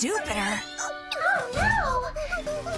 stupider. Oh, no!